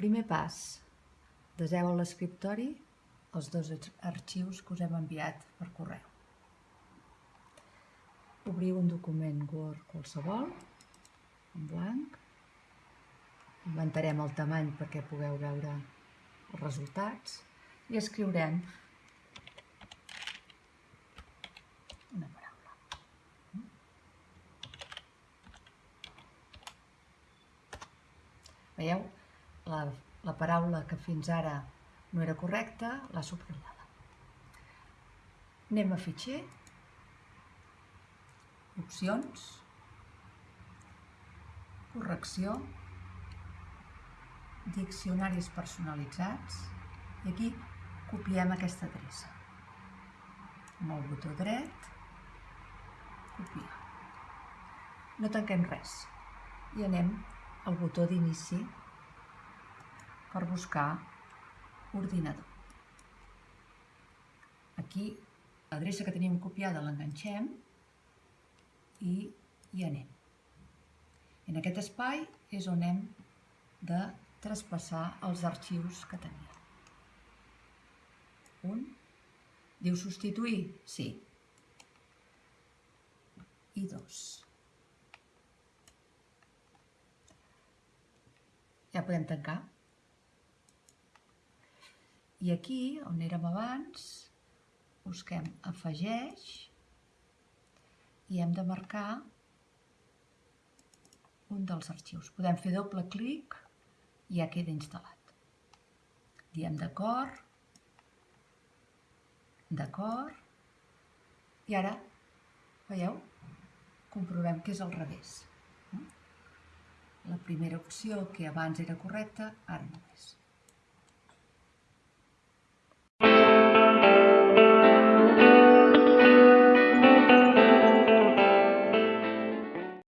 pas, deseu a l'escriptori els dos arxius que us hem enviat per correu. Obriu un document Word qualsevol, en blanc. Inventarem el tamany perquè pugueu veure els resultats i escriurem una paraula. Veieu? La, la paraula que fins ara no era correcta l'ha subratllada. Anem a fitxer, opcions, correcció, diccionaris personalitzats i aquí copiem aquesta adreça. Amb el botó dret, copiar. No tanquem res i anem al botó d'inici per buscar ordinador. Aquí l'adreça que teníem copiada l'enganxem i hi anem. En aquest espai és on hem de traspassar els arxius que teníem. Un. Diu substituir? Sí. I dos. Ja podem tancar. I aquí, on érem abans, busquem afegeix i hem de marcar un dels arxius. Podem fer doble clic i ja queda instal·lat. Diem d'acord, d'acord, i ara, veieu, comprovem que és al revés. La primera opció, que abans era correcta, ara no és.